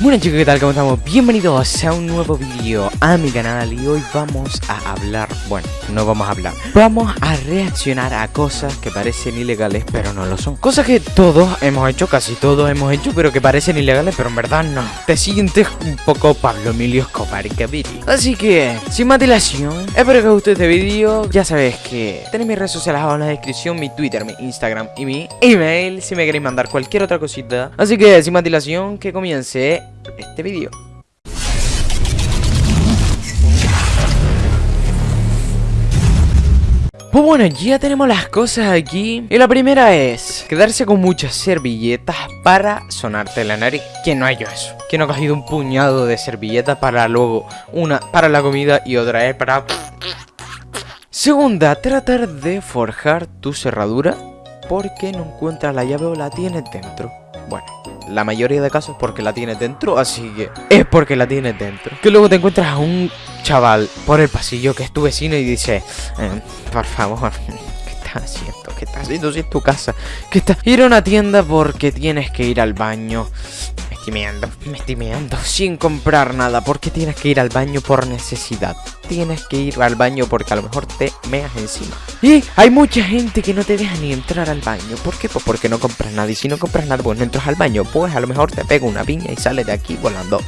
Bueno chicos, ¿qué tal? ¿Cómo estamos? Bienvenidos a un nuevo vídeo. A mi canal y hoy vamos a hablar, bueno, no vamos a hablar Vamos a reaccionar a cosas que parecen ilegales pero no lo son. Cosas que todos hemos hecho, casi todos hemos hecho, pero que parecen ilegales pero en verdad no. Te sientes un poco Pablo Emilio Escobar Gaviria Así que, sin más dilación, espero que os guste este vídeo. Ya sabéis que tenéis mis redes sociales abajo en la descripción, mi Twitter, mi Instagram y mi email Si me queréis mandar cualquier otra cosita. Así que, sin más dilación, que comience este vídeo. Pues bueno, ya tenemos las cosas aquí Y la primera es Quedarse con muchas servilletas para sonarte la nariz ¿Quién no ha hecho eso? ¿Quién no ha cogido un puñado de servilletas para luego Una para la comida y otra es para... Segunda, tratar de forjar tu cerradura Porque no encuentras la llave o la tienes dentro Bueno, la mayoría de casos porque la tienes dentro, así que es porque la tienes dentro. Que luego te encuentras a un chaval por el pasillo que es tu vecino y dice, eh, por favor, ¿qué estás haciendo? ¿Qué estás haciendo si es tu casa? ¿Qué estás? Ir a una tienda porque tienes que ir al baño. Me estoy meando, me estoy meando, sin comprar nada, porque tienes que ir al baño por necesidad tienes que ir al baño porque a lo mejor te meas encima. Y hay mucha gente que no te deja ni entrar al baño. ¿Por qué? Pues porque no compras nada. Y si no compras nada, pues no entras al baño. Pues a lo mejor te pega una piña y sales de aquí volando.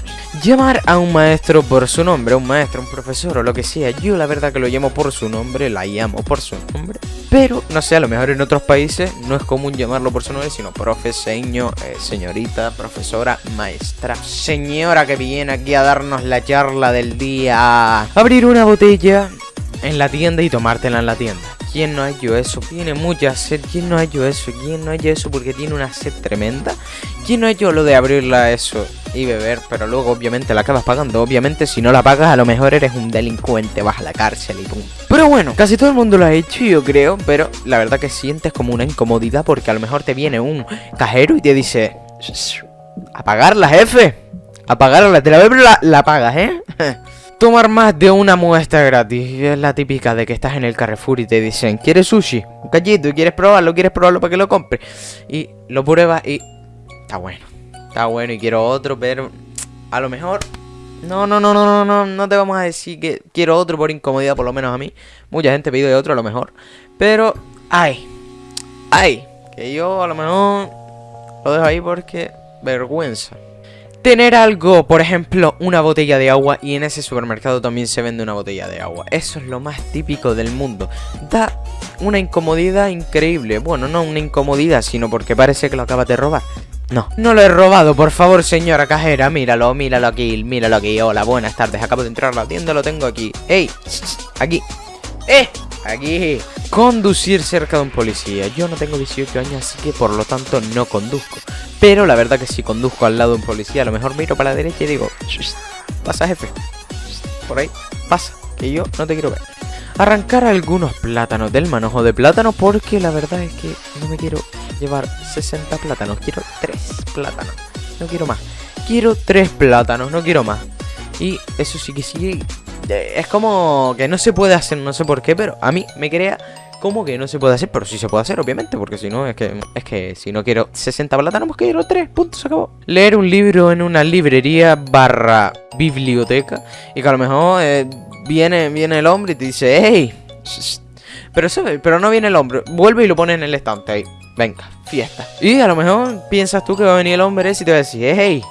Llamar a un maestro por su nombre, un maestro, un profesor o lo que sea. Yo la verdad que lo llamo por su nombre, la llamo por su nombre. Pero, no sé, a lo mejor en otros países no es común llamarlo por su nombre, sino profe, señor, eh, señorita, profesora, maestra. Señora que viene aquí a darnos la charla del día. Abrir una botella en la tienda y tomártela en la tienda. ¿Quién no ha hecho eso? Tiene mucha sed. ¿Quién no ha hecho eso? ¿Quién no ha hecho eso porque tiene una sed tremenda? ¿Quién no ha hecho lo de abrirla eso y beber? Pero luego obviamente la acabas pagando. Obviamente si no la pagas a lo mejor eres un delincuente, vas a la cárcel y pum. Pero bueno, casi todo el mundo lo ha hecho yo creo. Pero la verdad que sientes como una incomodidad porque a lo mejor te viene un cajero y te dice... Apagarla, jefe. Apagarla, te la, la, la pagas, ¿eh? Tomar más de una muestra gratis Es la típica de que estás en el Carrefour y te dicen ¿Quieres sushi? Un callito, ¿quieres probarlo? ¿Quieres probarlo para que lo compres? Y lo pruebas y... Está bueno Está bueno y quiero otro, pero... A lo mejor... No, no, no, no, no, no, no te vamos a decir que quiero otro por incomodidad, por lo menos a mí Mucha gente pide otro a lo mejor Pero... ¡Ay! ¡Ay! Que yo a lo mejor... Lo dejo ahí porque... Vergüenza tener algo, por ejemplo, una botella de agua y en ese supermercado también se vende una botella de agua. Eso es lo más típico del mundo. Da una incomodidad increíble. Bueno, no una incomodidad, sino porque parece que lo acabas de robar. No, no lo he robado, por favor, señora cajera, míralo, míralo aquí, míralo aquí. Hola, buenas tardes, acabo de entrar a la tienda, lo tengo aquí. ¡Ey! Aquí. ¡Eh! Aquí. Conducir cerca de un policía. Yo no tengo 18 años, así que por lo tanto no conduzco. Pero la verdad que si conduzco al lado de un policía, a lo mejor miro para la derecha y digo, pasa jefe. Por ahí, pasa, que yo no te quiero ver. Arrancar algunos plátanos del manojo de plátano porque la verdad es que no me quiero llevar 60 plátanos, quiero 3 plátanos. No quiero más. Quiero 3 plátanos, no quiero más. Y eso sí que sí es como que no se puede hacer, no sé por qué, pero a mí me crea como que no se puede hacer, pero sí se puede hacer, obviamente, porque si no, es que es que si no quiero 60 plátanos, pues quiero 3, puntos, se acabó. Leer un libro en una librería barra biblioteca y que a lo mejor eh, viene, viene el hombre y te dice, hey, pero, pero no viene el hombre, vuelve y lo pone en el estante ahí, venga, fiesta. Y a lo mejor piensas tú que va a venir el hombre ese y te va a decir, hey,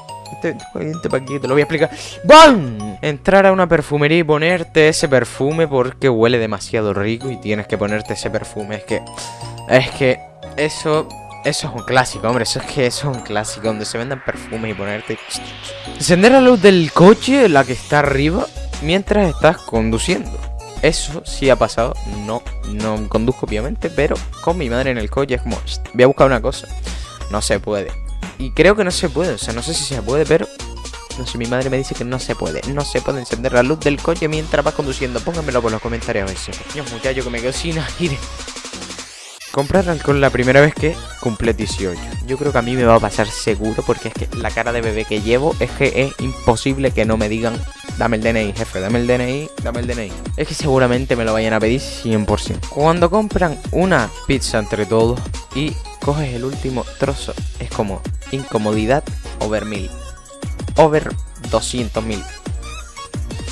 te, te lo voy a explicar. ¡Bam! Entrar a una perfumería y ponerte ese perfume porque huele demasiado rico y tienes que ponerte ese perfume. Es que... Es que... Eso... Eso es un clásico, hombre. Eso es que eso es un clásico donde se venden perfumes y ponerte... Encender la luz del coche, la que está arriba, mientras estás conduciendo. Eso sí ha pasado. No, no conduzco obviamente, pero con mi madre en el coche es como... Voy a buscar una cosa. No se puede. Y creo que no se puede, o sea, no sé si se puede, pero... No sé, mi madre me dice que no se puede. No se puede encender la luz del coche mientras vas conduciendo. Pónganmelo por los comentarios a si... Dios, muchacho, que me quedo sin aire. Comprar alcohol la primera vez que cumple 18. Yo creo que a mí me va a pasar seguro porque es que la cara de bebé que llevo es que es imposible que no me digan dame el DNI, jefe, dame el DNI, dame el DNI. Es que seguramente me lo vayan a pedir 100%. Cuando compran una pizza entre todos y coges el último trozo, es como incomodidad o vermil. over 200.000.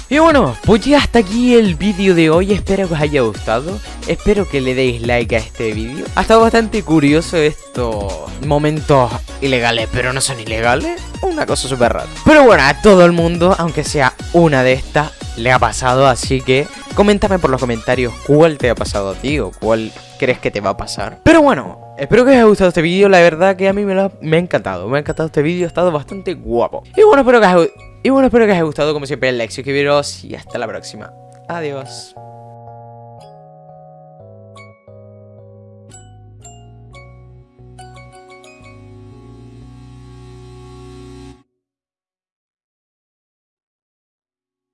Y bueno, pues ya hasta aquí el vídeo de hoy, espero que os haya gustado, espero que le deis like a este vídeo. Ha estado bastante curioso estos momentos ilegales, pero no son ilegales, una cosa súper rara. Pero bueno, a todo el mundo, aunque sea una de estas, le ha pasado, así que coméntame por los comentarios cuál te ha pasado a ti o cuál crees que te va a pasar. Pero bueno, espero que os haya gustado este vídeo, la verdad que a mí me, ha, me ha encantado, me ha encantado este vídeo, ha estado bastante guapo. Y bueno, espero que os y bueno, haya gustado, como siempre, el like, suscribiros y hasta la próxima. Adiós.